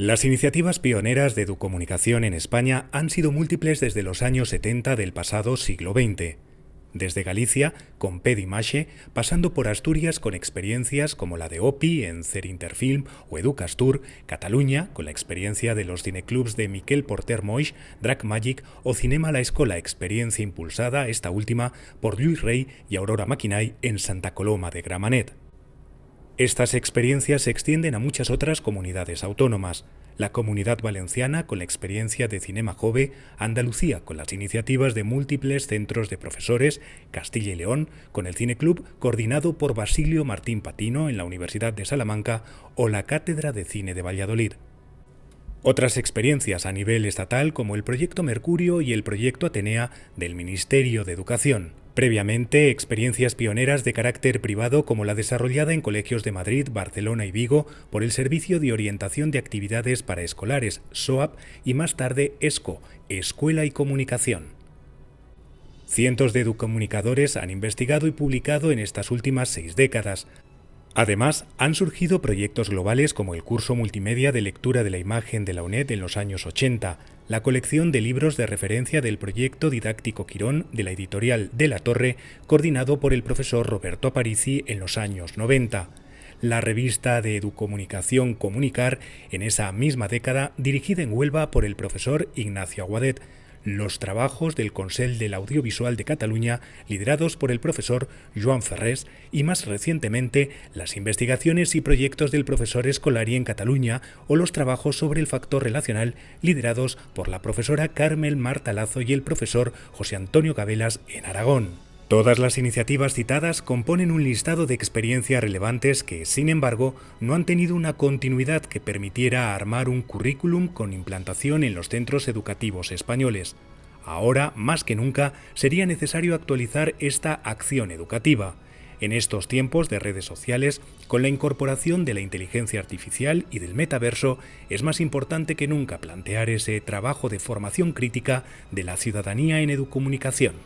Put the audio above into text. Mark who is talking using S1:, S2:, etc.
S1: Las iniciativas pioneras de educomunicación en España han sido múltiples desde los años 70 del pasado siglo XX. Desde Galicia, con Pedimache, pasando por Asturias con experiencias como la de OPI en Cerinterfilm o Educastur, Cataluña con la experiencia de los cineclubs de Miquel Porter Moix, Drac Magic o Cinema La Escola, experiencia impulsada, esta última, por Luis Rey y Aurora Maquinay en Santa Coloma de Gramanet. Estas experiencias se extienden a muchas otras comunidades autónomas. La Comunidad Valenciana con la experiencia de Cinema Jove, Andalucía con las iniciativas de múltiples centros de profesores, Castilla y León con el Cine Club coordinado por Basilio Martín Patino en la Universidad de Salamanca o la Cátedra de Cine de Valladolid. Otras experiencias a nivel estatal como el Proyecto Mercurio y el Proyecto Atenea del Ministerio de Educación. Previamente, experiencias pioneras de carácter privado como la desarrollada en colegios de Madrid, Barcelona y Vigo por el Servicio de Orientación de Actividades para Escolares, SOAP, y más tarde ESCO, Escuela y Comunicación. Cientos de educomunicadores han investigado y publicado en estas últimas seis décadas, Además, han surgido proyectos globales como el curso multimedia de lectura de la imagen de la UNED en los años 80, la colección de libros de referencia del proyecto didáctico Quirón de la editorial De la Torre, coordinado por el profesor Roberto Aparici en los años 90, la revista de educomunicación Comunicar en esa misma década, dirigida en Huelva por el profesor Ignacio Aguadet, los trabajos del Consell del Audiovisual de Cataluña, liderados por el profesor Joan Ferrés, y más recientemente las investigaciones y proyectos del profesor Escolari en Cataluña o los trabajos sobre el factor relacional, liderados por la profesora Carmel Martalazo y el profesor José Antonio Gabelas en Aragón. Todas las iniciativas citadas componen un listado de experiencias relevantes que, sin embargo, no han tenido una continuidad que permitiera armar un currículum con implantación en los centros educativos españoles. Ahora, más que nunca, sería necesario actualizar esta acción educativa. En estos tiempos de redes sociales, con la incorporación de la inteligencia artificial y del metaverso, es más importante que nunca plantear ese trabajo de formación crítica de la ciudadanía en educomunicación.